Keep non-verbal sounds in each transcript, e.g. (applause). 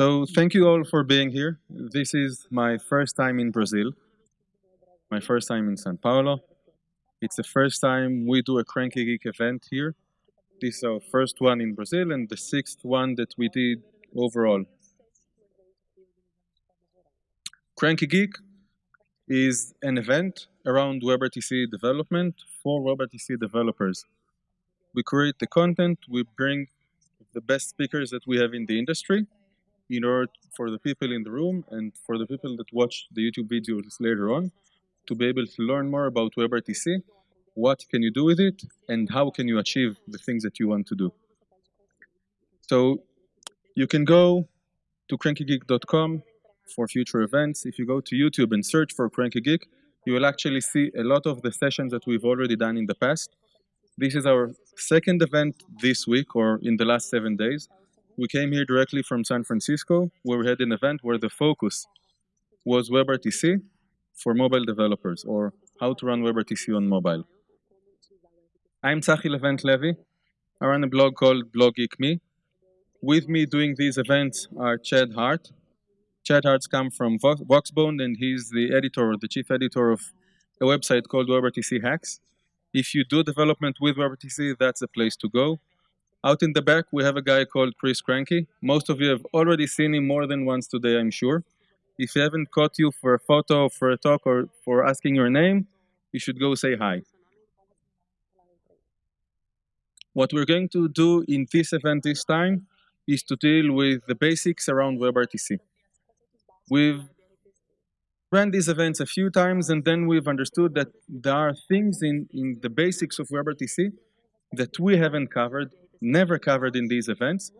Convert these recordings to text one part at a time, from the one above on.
So thank you all for being here. This is my first time in Brazil, my first time in Sao Paulo. It's the first time we do a Kranky Geek event here. This is our first one in Brazil and the sixth one that we did overall. Kranky Geek is an event around WebRTC development for WebRTC developers. We create the content, we bring the best speakers that we have in the industry, in order for the people in the room and for the people that watch the YouTube videos later on to be able to learn more about WebRTC, what can you do with it, and how can you achieve the things that you want to do. So you can go to krankygeek.com for future events. If you go to YouTube and search for Kranky Geek, you will actually see a lot of the sessions that we've already done in the past. This is our second event this week or in the last seven days. We came here directly from San Francisco, where we had an event where the focus was WebRTC for mobile developers, or how to run WebRTC on mobile. I'm Tzachi Levent Levy. I run a blog called Blog Geek Me. With me doing these events are Chad Hart. Chad Hart's come from Voxbone, and he's the editor, the chief editor of a website called WebRTC Hacks. If you do development with WebRTC, that's the place to go. Out in the back, we have a guy called Chris Kranky. Most of you have already seen him more than once today, I'm sure. If he haven't caught you for a photo, for a talk, or for asking your name, you should go say hi. What we're going to do in this event this time is to deal with the basics around WebRTC. We've ran these events a few times and then we've understood that there are things in, in the basics of WebRTC that we haven't covered never covered in these events,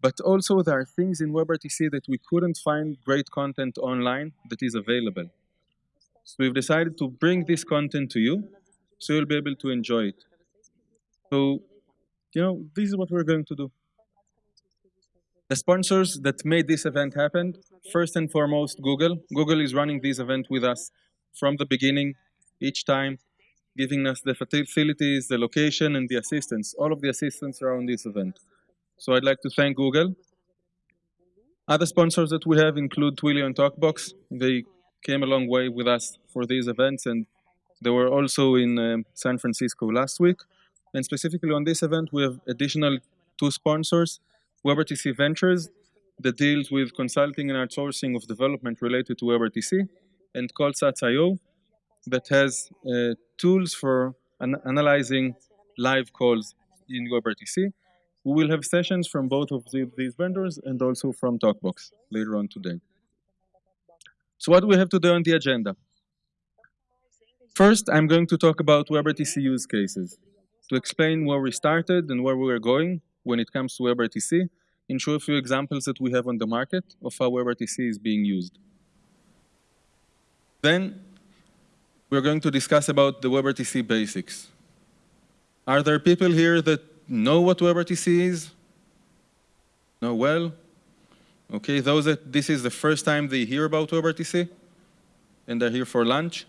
but also there are things in WebRTC that we couldn't find great content online that is available. So we've decided to bring this content to you, so you'll be able to enjoy it. So, you know, this is what we're going to do. The sponsors that made this event happen, first and foremost, Google. Google is running this event with us from the beginning, each time giving us the facilities, the location, and the assistance, all of the assistance around this event. So I'd like to thank Google. Other sponsors that we have include Twilio and TokBox. They came a long way with us for these events, and they were also in um, San Francisco last week. And specifically on this event, we have additional two sponsors, WebRTC Ventures, that deals with consulting and outsourcing of development related to WebRTC, and callstats.io, that has uh, tools for an analyzing live calls in WebRTC. We will have sessions from both of the, these vendors and also from TokBox later on today. So what do we have today on the agenda? First, I'm going to talk about WebRTC use cases to explain where we started and where we are going when it comes to WebRTC and show a few examples that we have on the market of how WebRTC is being used. Then we're going to discuss about the WebRTC basics. Are there people here that know what WebRTC is? Know well? Okay, those that this is the first time they hear about WebRTC and they're here for lunch?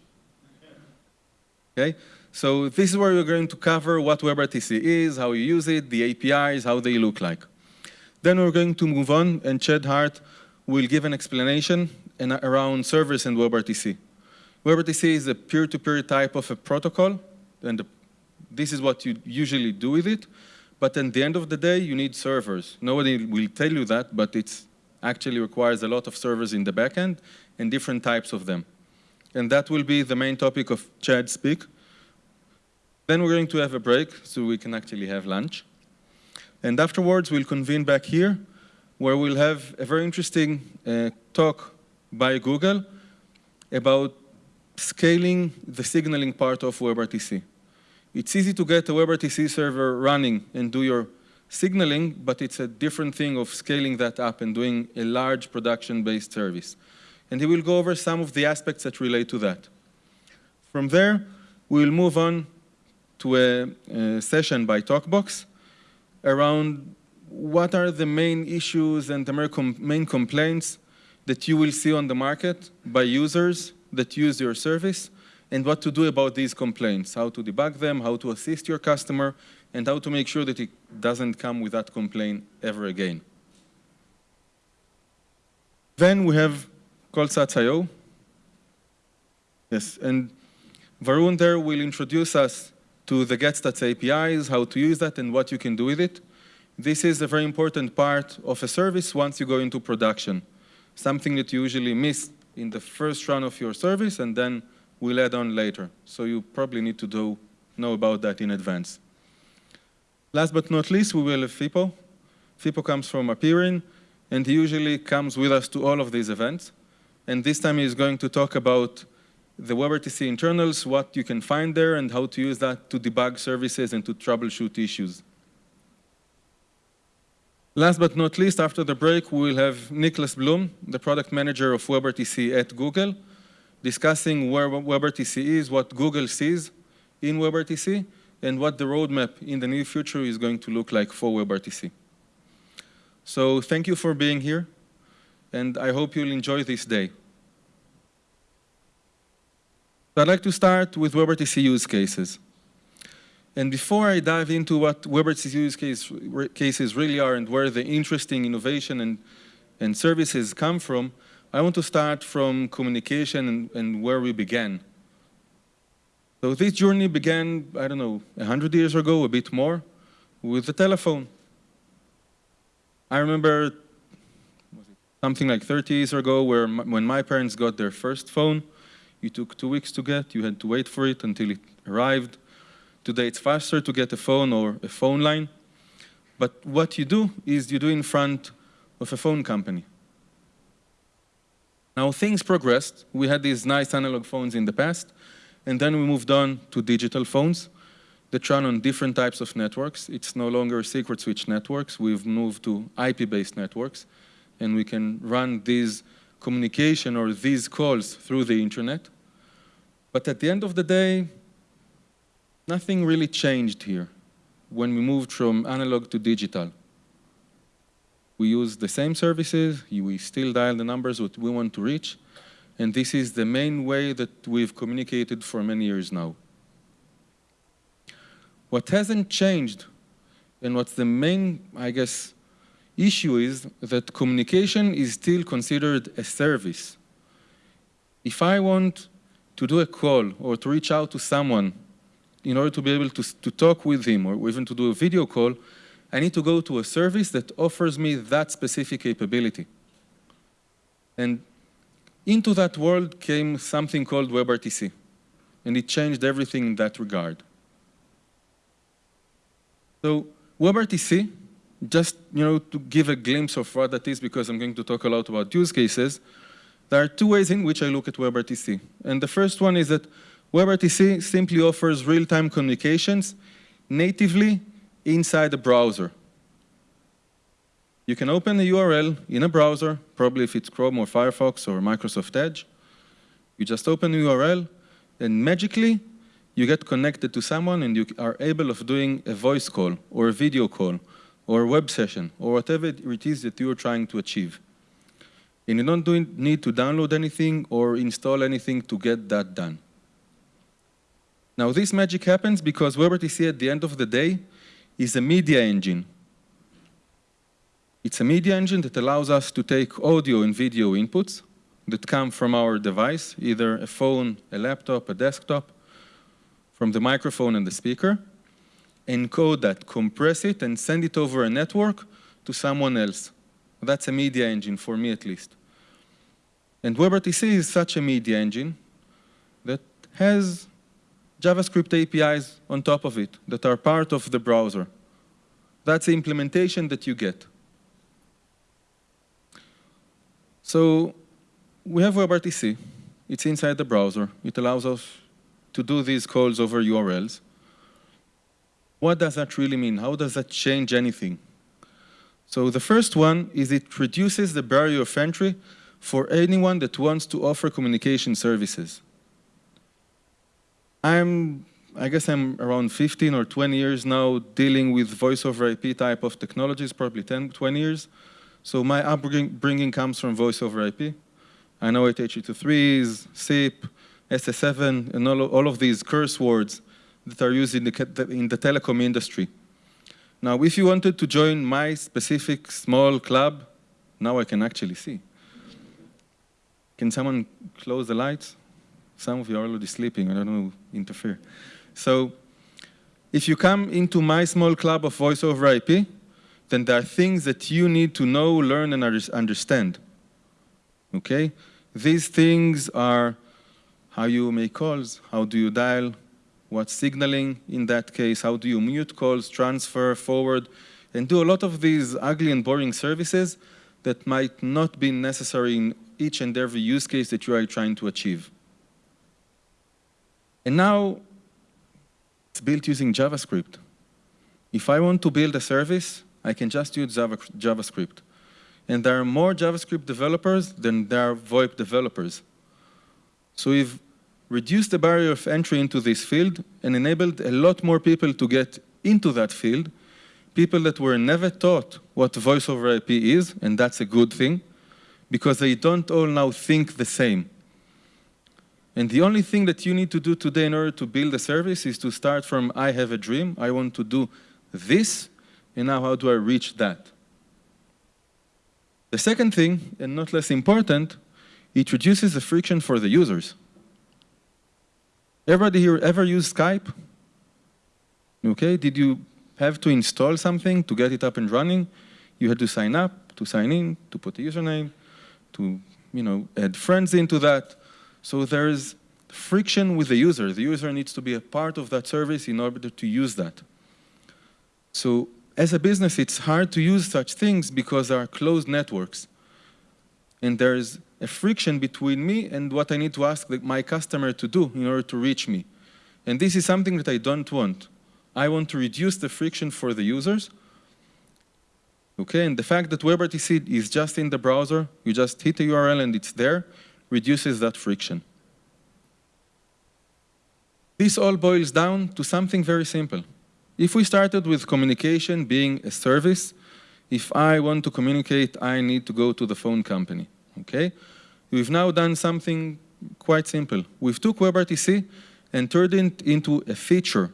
Okay, so this is where we're going to cover what WebRTC is, how you use it, the APIs, how they look like. Then we're going to move on and Chad Hart will give an explanation around servers and WebRTC. WebRTC is a peer-to-peer -peer type of a protocol, and this is what you usually do with it. But at the end of the day, you need servers. Nobody will tell you that, but it actually requires a lot of servers in the backend and different types of them. And that will be the main topic of Chad Speak. Then we're going to have a break so we can actually have lunch. And afterwards, we'll convene back here where we'll have a very interesting uh, talk by Google about scaling the signaling part of WebRTC. It's easy to get a WebRTC server running and do your signaling, but it's a different thing of scaling that up and doing a large production-based service. And he will go over some of the aspects that relate to that. From there, we'll move on to a, a session by TokBox around what are the main issues and the main complaints that you will see on the market by users that use your service and what to do about these complaints, how to debug them, how to assist your customer, and how to make sure that it doesn't come with that complaint ever again. Then we have callstats.io. Yes, and Varun there will introduce us to the GetStats APIs, how to use that, and what you can do with it. This is a very important part of a service once you go into production, something that you usually miss in the first run of your service and then we'll add on later. So you probably need to do, know about that in advance. Last but not least, we will have Fippo. Fippo comes from appear.in, and he usually comes with us to all of these events. And this time he's going to talk about the WebRTC internals, what you can find there, and how to use that to debug services and to troubleshoot issues. Last but not least, after the break, we will have Niklas Blum, the product manager of WebRTC at Google, discussing where WebRTC is, what Google sees in WebRTC, and what the roadmap in the near future is going to look like for WebRTC. So thank you for being here, and I hope you'll enjoy this day. I'd like to start with WebRTC use cases. And before I dive into what WebRTC use case, cases really are and where the interesting innovation and, and services come from, I want to start from communication and, and where we began. So this journey began, I don't know, 100 years ago, a bit more, with the telephone. I remember something like 30 years ago where when my parents got their first phone, it took two weeks to get, you had to wait for it until it arrived. Today it's faster to get a phone or a phone line. But what you do is you do in front of a phone company. Now things progressed. We had these nice analog phones in the past, and then we moved on to digital phones that run on different types of networks. It's no longer circuit switch networks. We've moved to IP-based networks, and we can run these communication or these calls through the internet. But at the end of the day, nothing really changed here when we moved from analog to digital. We use the same services, we still dial the numbers that we want to reach, and this is the main way that we've communicated for many years now. What hasn't changed, and what's the main, I guess, issue is that communication is still considered a service. If I want to do a call or to reach out to someone in order to be able to, to talk with him or even to do a video call, I need to go to a service that offers me that specific capability. And into that world came something called WebRTC, and it changed everything in that regard. So WebRTC, just you know, to give a glimpse of what that is, because I'm going to talk a lot about use cases, there are two ways in which I look at WebRTC. And the first one is that WebRTC simply offers real-time communications natively inside the browser. You can open a URL in a browser, probably if it's Chrome or Firefox or Microsoft Edge. You just open the URL, and magically, you get connected to someone and you are able of doing a voice call or a video call or a web session or whatever it is that you're trying to achieve. And you don't need to download anything or install anything to get that done. Now this magic happens because WebRTC at the end of the day is a media engine. It's a media engine that allows us to take audio and video inputs that come from our device, either a phone, a laptop, a desktop, from the microphone and the speaker, encode that, compress it, and send it over a network to someone else. That's a media engine, for me at least. And WebRTC is such a media engine that has JavaScript APIs on top of it that are part of the browser. That's the implementation that you get. So we have WebRTC. It's inside the browser. It allows us to do these calls over URLs. What does that really mean? How does that change anything? So the first one is it reduces the barrier of entry for anyone that wants to offer communication services. I'm, I guess I'm around 15 or 20 years now dealing with voice over IP type of technologies, probably 10, 20 years. So my upbringing comes from voice over IP. I know it H.323s, SIP, SS7, and all, all of these curse words that are used in the, in the telecom industry. Now, if you wanted to join my specific small club, now I can actually see. Can someone close the lights? Some of you are already sleeping, I don't know, interfere. So if you come into my small club of voice over IP, then there are things that you need to know, learn, and understand. Okay? These things are how you make calls, how do you dial, what signaling in that case, how do you mute calls, transfer, forward, and do a lot of these ugly and boring services that might not be necessary in each and every use case that you are trying to achieve. And now, it's built using JavaScript. If I want to build a service, I can just use Java, JavaScript. And there are more JavaScript developers than there are VoIP developers. So we've reduced the barrier of entry into this field and enabled a lot more people to get into that field, people that were never taught what voice over IP is, and that's a good thing, because they don't all now think the same. And the only thing that you need to do today in order to build a service is to start from, I have a dream, I want to do this, and now how do I reach that? The second thing, and not less important, it reduces the friction for the users. Everybody here ever use Skype? Okay, did you have to install something to get it up and running? You had to sign up, to sign in, to put a username, to you know, add friends into that. So there's friction with the user. The user needs to be a part of that service in order to use that. So as a business, it's hard to use such things because there are closed networks. And there's a friction between me and what I need to ask my customer to do in order to reach me. And this is something that I don't want. I want to reduce the friction for the users. Okay, and the fact that WebRTC is just in the browser, you just hit the URL and it's there, reduces that friction. This all boils down to something very simple. If we started with communication being a service, if I want to communicate, I need to go to the phone company, okay? We've now done something quite simple. We've took WebRTC and turned it into a feature.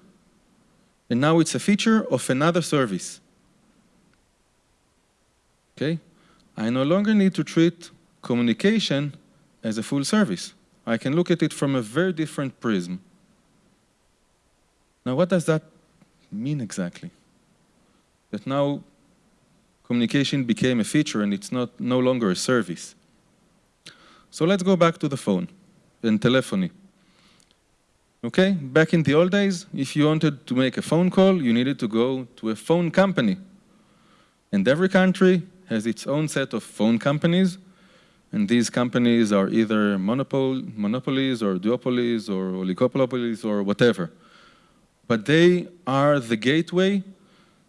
And now it's a feature of another service. Okay? I no longer need to treat communication as a full service. I can look at it from a very different prism. Now, what does that mean exactly? That now communication became a feature and it's not no longer a service. So let's go back to the phone and telephony. Okay, back in the old days, if you wanted to make a phone call, you needed to go to a phone company. And every country has its own set of phone companies, and these companies are either monopol monopolies or duopolies or oligopolies or whatever but they are the gateway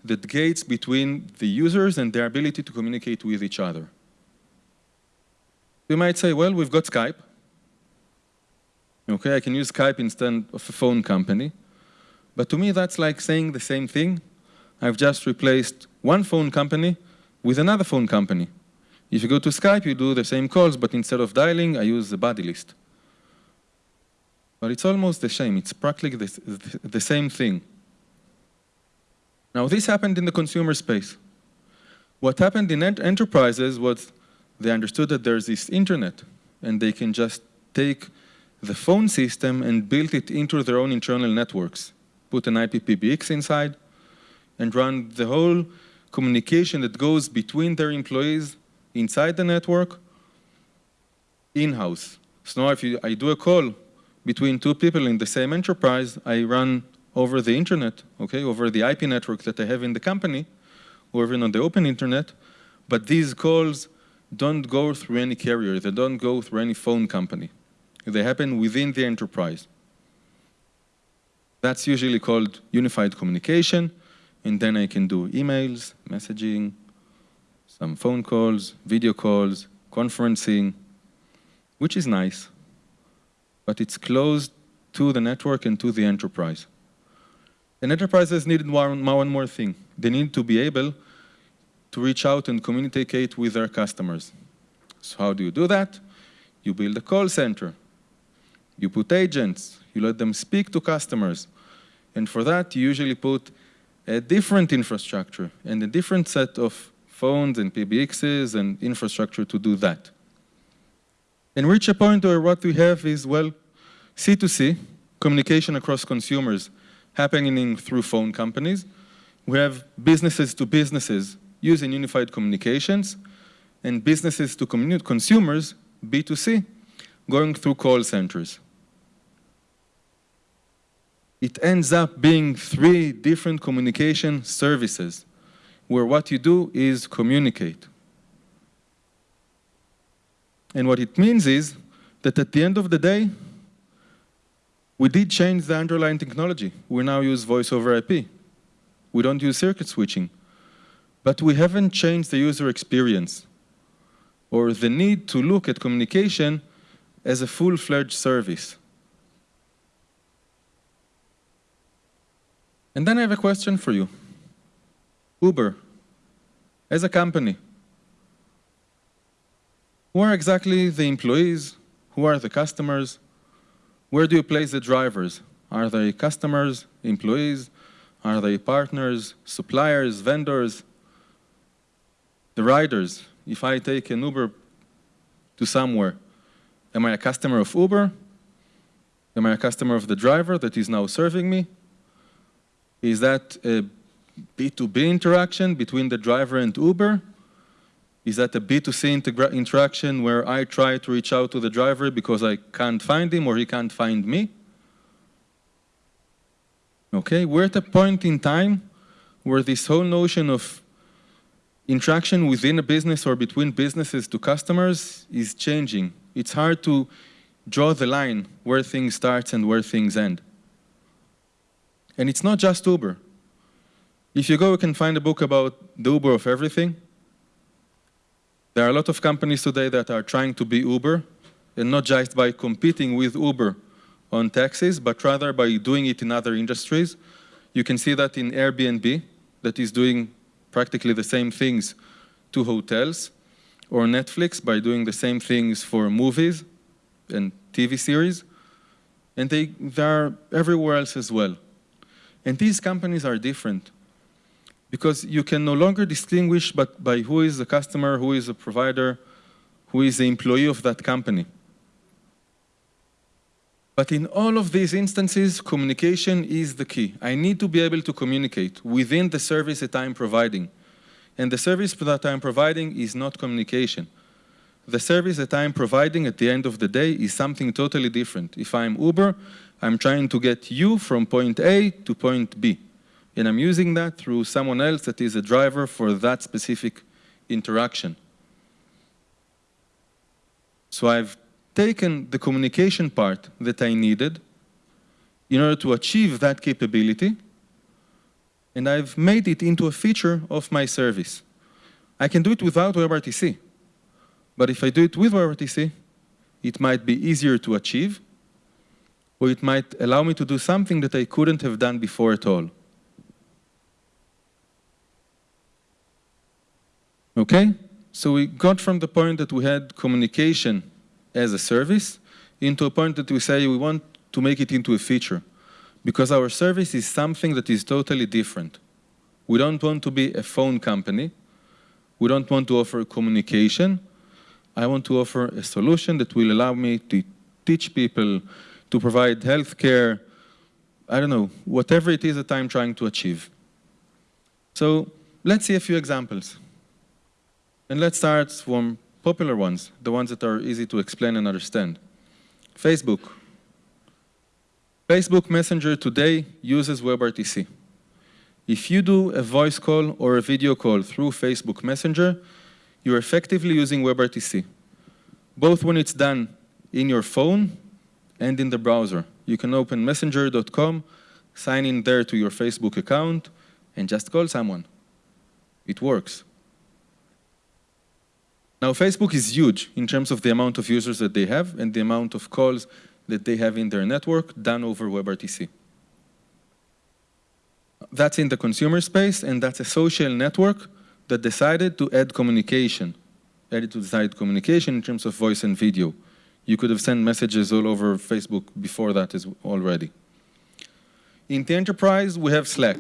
that gates between the users and their ability to communicate with each other. You might say, well, we've got Skype. Okay, I can use Skype instead of a phone company. But to me, that's like saying the same thing. I've just replaced one phone company with another phone company. If you go to Skype, you do the same calls, but instead of dialing, I use the buddy list. But it's almost the same. It's practically the, the same thing. Now, this happened in the consumer space. What happened in ent enterprises was they understood that there's this internet, and they can just take the phone system and build it into their own internal networks, put an IPPBX inside, and run the whole communication that goes between their employees inside the network in-house. So now if you, I do a call between two people in the same enterprise, I run over the internet, okay, over the IP network that I have in the company, or even on the open internet, but these calls don't go through any carrier, they don't go through any phone company. They happen within the enterprise. That's usually called unified communication, and then I can do emails, messaging, some phone calls, video calls, conferencing, which is nice but it's closed to the network and to the enterprise. And enterprises needed one, one more thing. They need to be able to reach out and communicate with their customers. So how do you do that? You build a call center. You put agents. You let them speak to customers. And for that, you usually put a different infrastructure and a different set of phones and PBXs and infrastructure to do that. and reach a point where what we have is, well, C2C, communication across consumers happening through phone companies. We have businesses to businesses using unified communications, and businesses to consumers, B2C, going through call centers. It ends up being three different communication services, where what you do is communicate. And what it means is that at the end of the day, we did change the underlying technology. We now use voice over IP. We don't use circuit switching. But we haven't changed the user experience or the need to look at communication as a full-fledged service. And then I have a question for you. Uber, as a company, who are exactly the employees? Who are the customers? Where do you place the drivers? Are they customers, employees? Are they partners, suppliers, vendors? The riders, if I take an Uber to somewhere, am I a customer of Uber? Am I a customer of the driver that is now serving me? Is that a B2B interaction between the driver and Uber? Is that a B2C interaction where I try to reach out to the driver because I can't find him or he can't find me? Okay, we're at a point in time where this whole notion of interaction within a business or between businesses to customers is changing. It's hard to draw the line where things start and where things end. And it's not just Uber. If you go, you can find a book about the Uber of everything. There are a lot of companies today that are trying to be Uber, and not just by competing with Uber on taxis, but rather by doing it in other industries. You can see that in Airbnb, that is doing practically the same things to hotels, or Netflix by doing the same things for movies and TV series. And they, they are everywhere else as well. And these companies are different because you can no longer distinguish but by who is the customer, who is the provider, who is the employee of that company. But in all of these instances, communication is the key. I need to be able to communicate within the service that I'm providing. And the service that I'm providing is not communication. The service that I'm providing at the end of the day is something totally different. If I'm Uber, I'm trying to get you from point A to point B and I'm using that through someone else that is a driver for that specific interaction. So I've taken the communication part that I needed in order to achieve that capability, and I've made it into a feature of my service. I can do it without WebRTC, but if I do it with WebRTC, it might be easier to achieve, or it might allow me to do something that I couldn't have done before at all. Okay? So we got from the point that we had communication as a service into a point that we say we want to make it into a feature because our service is something that is totally different. We don't want to be a phone company. We don't want to offer communication. I want to offer a solution that will allow me to teach people, to provide healthcare, I don't know, whatever it is that I'm trying to achieve. So let's see a few examples. And let's start from popular ones, the ones that are easy to explain and understand. Facebook. Facebook Messenger today uses WebRTC. If you do a voice call or a video call through Facebook Messenger, you're effectively using WebRTC, both when it's done in your phone and in the browser. You can open messenger.com, sign in there to your Facebook account, and just call someone. It works. Now, Facebook is huge in terms of the amount of users that they have and the amount of calls that they have in their network done over WebRTC. That's in the consumer space, and that's a social network that decided to add communication, added to decide communication in terms of voice and video. You could have sent messages all over Facebook before that as already. In the enterprise, we have Slack.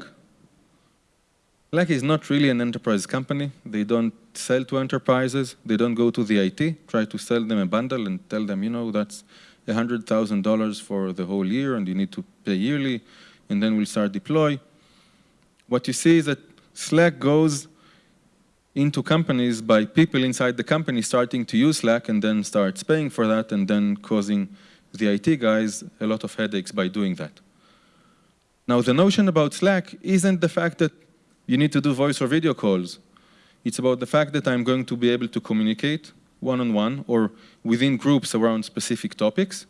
Slack is not really an enterprise company. They don't sell to enterprises. They don't go to the IT, try to sell them a bundle and tell them, you know, that's $100,000 for the whole year and you need to pay yearly and then we'll start deploy. What you see is that Slack goes into companies by people inside the company starting to use Slack and then starts paying for that and then causing the IT guys a lot of headaches by doing that. Now the notion about Slack isn't the fact that you need to do voice or video calls. It's about the fact that I'm going to be able to communicate one-on-one -on -one or within groups around specific topics.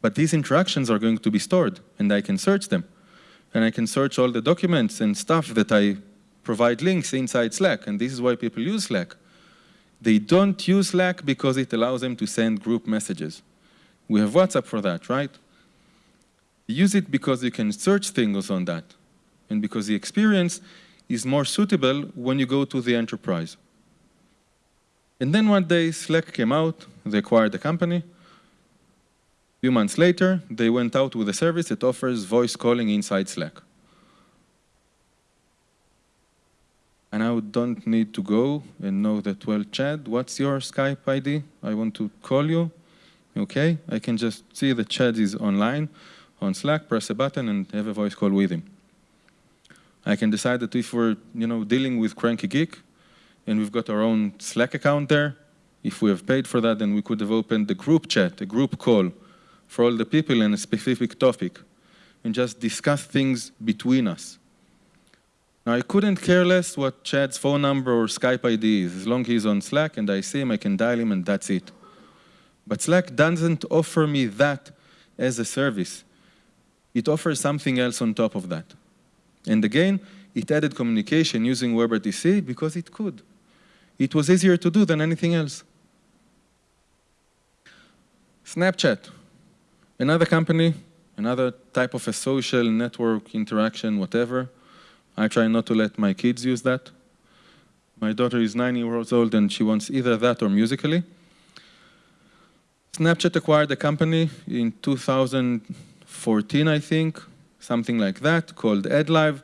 But these interactions are going to be stored and I can search them. And I can search all the documents and stuff that I provide links inside Slack. And this is why people use Slack. They don't use Slack because it allows them to send group messages. We have WhatsApp for that, right? Use it because you can search things on that and because the experience is more suitable when you go to the enterprise. And then one day, Slack came out, they acquired the company. A few months later, they went out with a service that offers voice calling inside Slack. And I don't need to go and know that, well, Chad, what's your Skype ID? I want to call you. Okay, I can just see that Chad is online on Slack, press a button, and have a voice call with him. I can decide that if we're you know, dealing with Kranky Geek, and we've got our own Slack account there, if we have paid for that, then we could have opened a group chat, a group call for all the people in a specific topic, and just discuss things between us. Now, I couldn't care less what Chad's phone number or Skype ID is. As long as he's on Slack and I see him, I can dial him and that's it. But Slack doesn't offer me that as a service. It offers something else on top of that. And again, it added communication using WebRTC because it could. It was easier to do than anything else. Snapchat, another company, another type of a social network interaction, whatever. I try not to let my kids use that. My daughter is nine years old and she wants either that or Musical.ly. Snapchat acquired the company in 2014, I think, something like that, called AddLive.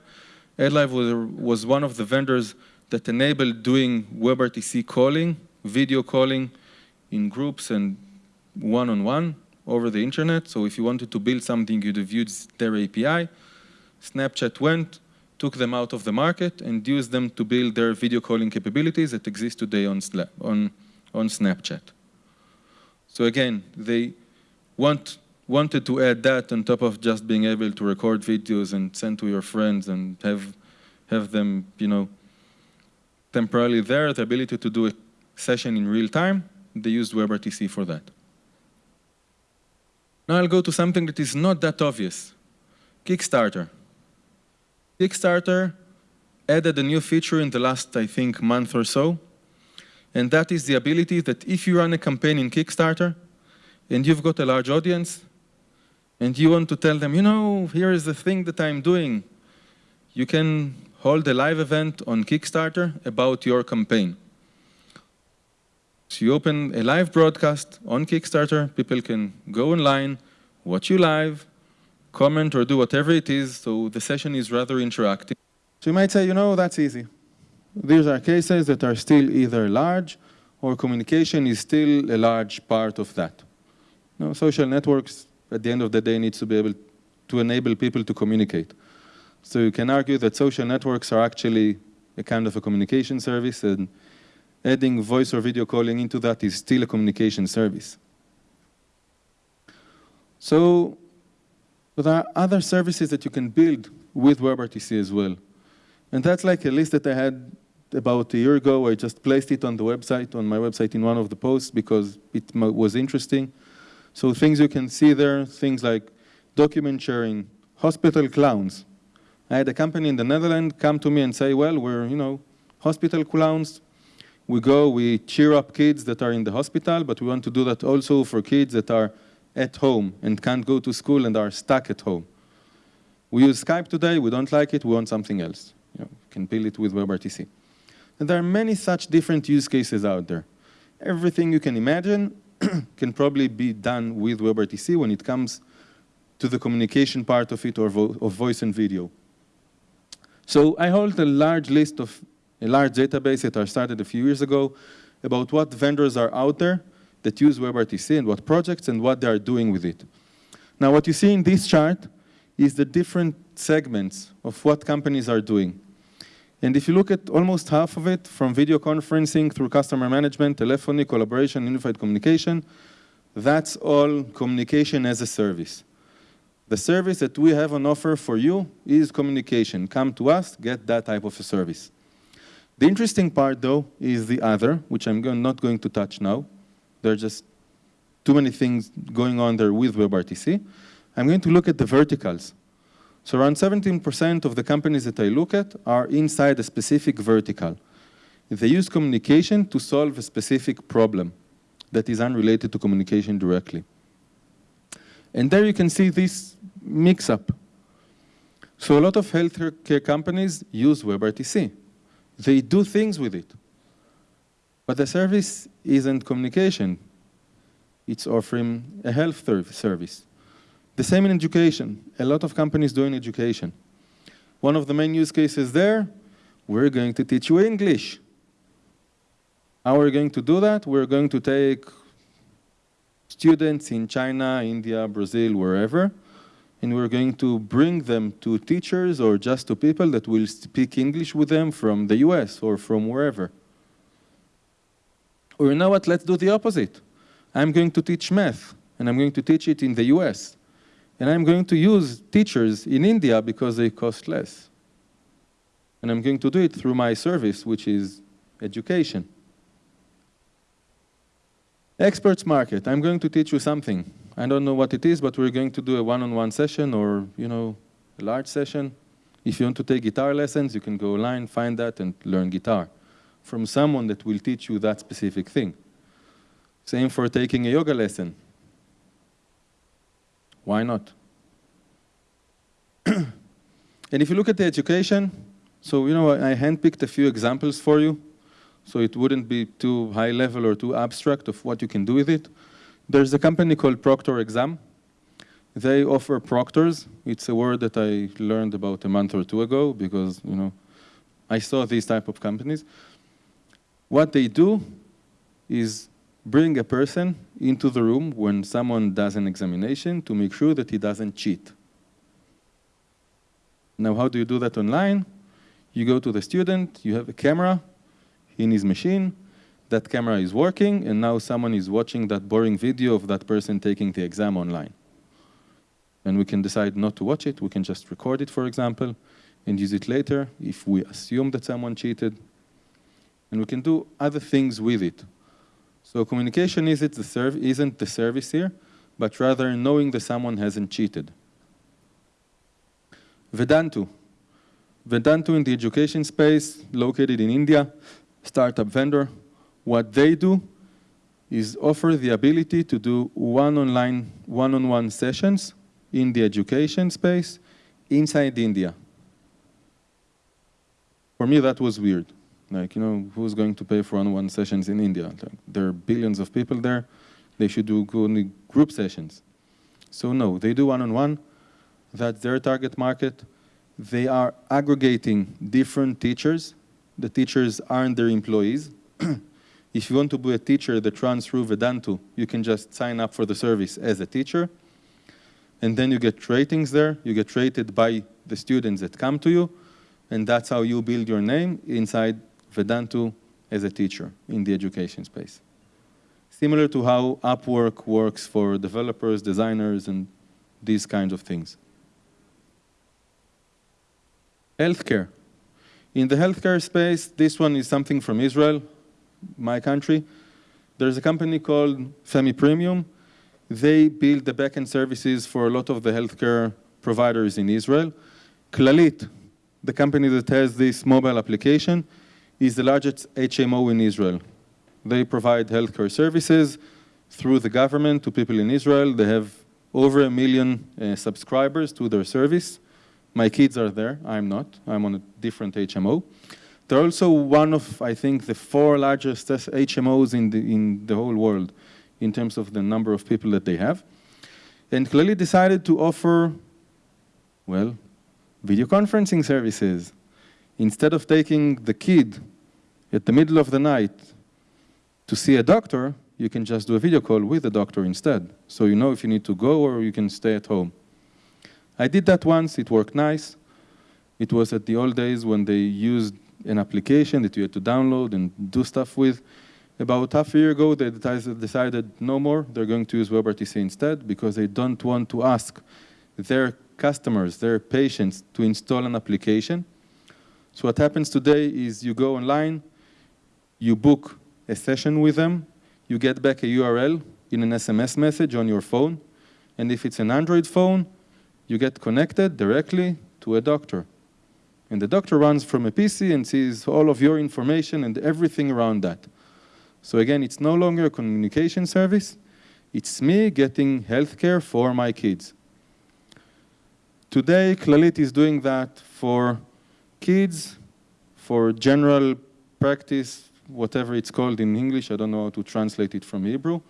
AdLive was, was one of the vendors that enabled doing WebRTC calling, video calling in groups and one-on-one -on -one over the internet. So if you wanted to build something, you'd have used their API. Snapchat went, took them out of the market and used them to build their video calling capabilities that exist today on, on, on Snapchat. So again, they want wanted to add that on top of just being able to record videos and send to your friends and have, have them, you know, temporarily there, the ability to do a session in real time, they used WebRTC for that. Now I'll go to something that is not that obvious, Kickstarter. Kickstarter added a new feature in the last, I think, month or so, and that is the ability that if you run a campaign in Kickstarter and you've got a large audience, and you want to tell them, you know, here is the thing that I'm doing. You can hold a live event on Kickstarter about your campaign. So you open a live broadcast on Kickstarter, people can go online, watch you live, comment or do whatever it is, so the session is rather interactive. So you might say, you know, that's easy. These are cases that are still either large or communication is still a large part of that. You know, social networks at the end of the day it needs to be able to enable people to communicate. So you can argue that social networks are actually a kind of a communication service and adding voice or video calling into that is still a communication service. So there are other services that you can build with WebRTC as well. And that's like a list that I had about a year ago. I just placed it on the website, on my website in one of the posts because it was interesting. So things you can see there, things like document sharing, hospital clowns. I had a company in the Netherlands come to me and say, well, we're, you know, hospital clowns. We go, we cheer up kids that are in the hospital, but we want to do that also for kids that are at home and can't go to school and are stuck at home. We use Skype today, we don't like it, we want something else. You know, can build it with WebRTC. And there are many such different use cases out there. Everything you can imagine, (clears throat) can probably be done with WebRTC when it comes to the communication part of it or vo of voice and video. So I hold a large list of a large database that I started a few years ago about what vendors are out there that use WebRTC and what projects and what they are doing with it. Now what you see in this chart is the different segments of what companies are doing. And if you look at almost half of it, from video conferencing through customer management, telephony, collaboration, unified communication, that's all communication as a service. The service that we have on offer for you is communication. Come to us, get that type of a service. The interesting part, though, is the other, which I'm not going to touch now. There are just too many things going on there with WebRTC. I'm going to look at the verticals. So around 17% of the companies that I look at are inside a specific vertical. They use communication to solve a specific problem that is unrelated to communication directly. And there you can see this mix-up. So a lot of healthcare companies use WebRTC. They do things with it. But the service isn't communication. It's offering a health service. The same in education. A lot of companies doing education. One of the main use cases there, we're going to teach you English. How are we going to do that? We're going to take students in China, India, Brazil, wherever, and we're going to bring them to teachers or just to people that will speak English with them from the US or from wherever. Or you know what, let's do the opposite. I'm going to teach math, and I'm going to teach it in the US. And I'm going to use teachers in India because they cost less. And I'm going to do it through my service, which is education. Experts market, I'm going to teach you something. I don't know what it is, but we're going to do a one-on-one -on -one session or, you know, a large session. If you want to take guitar lessons, you can go online, find that, and learn guitar from someone that will teach you that specific thing. Same for taking a yoga lesson. Why not? (clears throat) and if you look at the education, so, you know, I handpicked a few examples for you, so it wouldn't be too high level or too abstract of what you can do with it. There's a company called Proctor Exam. They offer proctors. It's a word that I learned about a month or two ago because, you know, I saw these type of companies. What they do is bring a person into the room when someone does an examination to make sure that he doesn't cheat. Now, how do you do that online? You go to the student, you have a camera in his machine, that camera is working, and now someone is watching that boring video of that person taking the exam online. And we can decide not to watch it, we can just record it, for example, and use it later if we assume that someone cheated. And we can do other things with it. So communication isn't the, isn't the service here, but rather knowing that someone hasn't cheated. Vedantu. Vedantu in the education space, located in India, startup vendor, what they do is offer the ability to do one-online, one-on-one sessions in the education space inside India. For me, that was weird. Like, you know, who's going to pay for one-on-one sessions in India? Like, there are billions of people there. They should do group sessions. So no, they do one-on-one. -on -one. That's their target market. They are aggregating different teachers. The teachers aren't their employees. (clears throat) If you want to be a teacher that runs through Vedantu, you can just sign up for the service as a teacher. And then you get ratings there. You get rated by the students that come to you. And that's how you build your name inside Vedantu as a teacher in the education space. Similar to how Upwork works for developers, designers, and these kinds of things. Healthcare. In the healthcare space, this one is something from Israel my country, there's a company called Femi Premium. They build the backend services for a lot of the healthcare providers in Israel. Clalit, the company that has this mobile application, is the largest HMO in Israel. They provide healthcare services through the government to people in Israel. They have over a million uh, subscribers to their service. My kids are there, I'm not, I'm on a different HMO. They're also one of, I think, the four largest HMOs in the, in the whole world in terms of the number of people that they have. And clearly decided to offer, well, video conferencing services. Instead of taking the kid at the middle of the night to see a doctor, you can just do a video call with the doctor instead. So you know if you need to go or you can stay at home. I did that once, it worked nice. It was at the old days when they used an application that you had to download and do stuff with. About half a year ago, they decided no more, they're going to use WebRTC instead because they don't want to ask their customers, their patients, to install an application. So what happens today is you go online, you book a session with them, you get back a URL in an SMS message on your phone, and if it's an Android phone, you get connected directly to a doctor. And the doctor runs from a PC and sees all of your information and everything around that. So again, it's no longer a communication service. It's me getting healthcare for my kids. Today, Clalit is doing that for kids, for general practice, whatever it's called in English. I don't know how to translate it from Hebrew.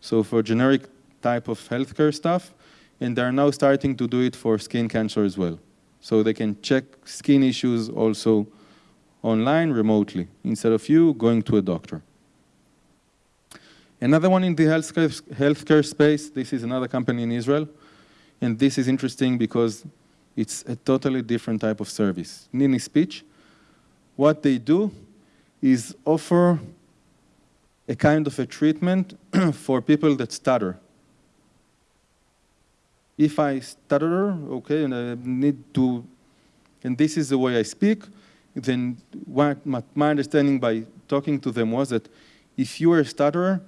So for generic type of healthcare stuff, and they're now starting to do it for skin cancer as well. So they can check skin issues also online remotely, instead of you going to a doctor. Another one in the healthcare, healthcare space, this is another company in Israel, and this is interesting because it's a totally different type of service. Nini Speech, what they do is offer a kind of a treatment (clears throat) for people that stutter. If I stutter, okay, and I need to, and this is the way I speak, then what my understanding by talking to them was that if you are a stutterer,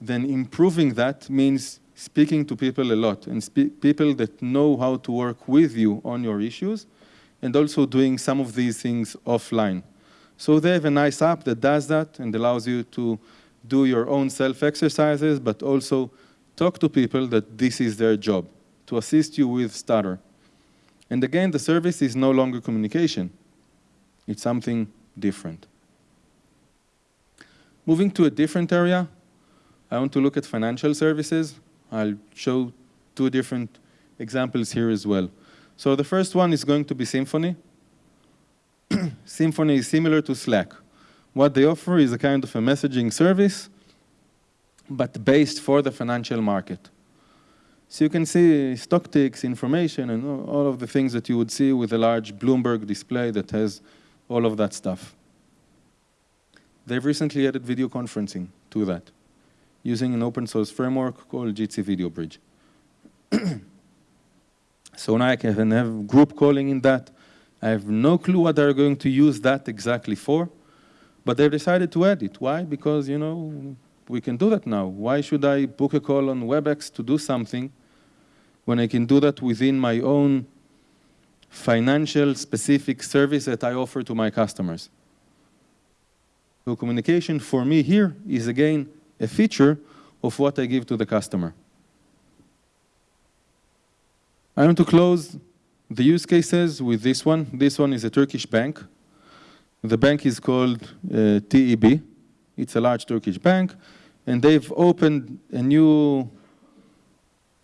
then improving that means speaking to people a lot and people that know how to work with you on your issues and also doing some of these things offline. So they have a nice app that does that and allows you to do your own self-exercises, but also talk to people that this is their job, to assist you with stutter. And again, the service is no longer communication. It's something different. Moving to a different area, I want to look at financial services. I'll show two different examples here as well. So the first one is going to be Symphony. (clears throat) Symphony is similar to Slack. What they offer is a kind of a messaging service, but based for the financial market. So you can see stock ticks, information, and all of the things that you would see with a large Bloomberg display that has all of that stuff. They've recently added video conferencing to that using an open source framework called Jitsi Video Bridge. (clears throat) so now I can have group calling in that. I have no clue what they're going to use that exactly for, but they've decided to add it. Why? Because, you know, we can do that now. Why should I book a call on WebEx to do something when I can do that within my own financial specific service that I offer to my customers? So communication for me here is again a feature of what I give to the customer. I want to close the use cases with this one. This one is a Turkish bank. The bank is called uh, TEB. It's a large Turkish bank, and they've opened a new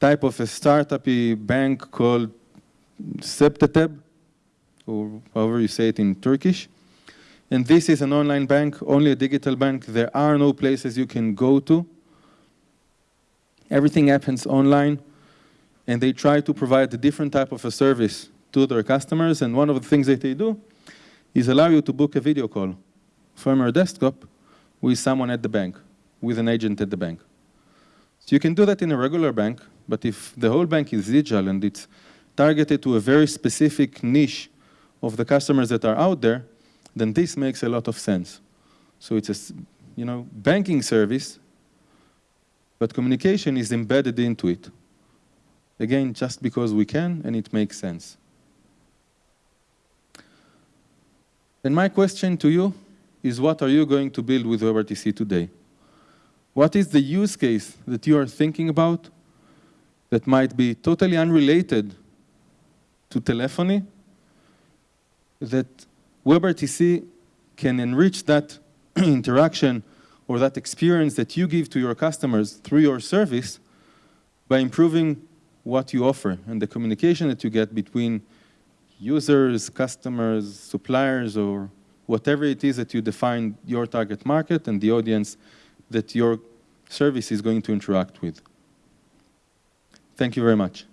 type of a startup bank called CEPTETEB, or however you say it in Turkish. And this is an online bank, only a digital bank. There are no places you can go to. Everything happens online. And they try to provide a different type of a service to their customers. And one of the things that they do is allow you to book a video call from your desktop with someone at the bank, with an agent at the bank. So you can do that in a regular bank, but if the whole bank is digital and it's targeted to a very specific niche of the customers that are out there, then this makes a lot of sense. So it's a you know, banking service, but communication is embedded into it. Again, just because we can and it makes sense. And my question to you is what are you going to build with WebRTC today? What is the use case that you are thinking about that might be totally unrelated to telephony that WebRTC can enrich that (clears throat) interaction or that experience that you give to your customers through your service by improving what you offer and the communication that you get between users, customers, suppliers, or whatever it is that you define your target market and the audience that your service is going to interact with. Thank you very much.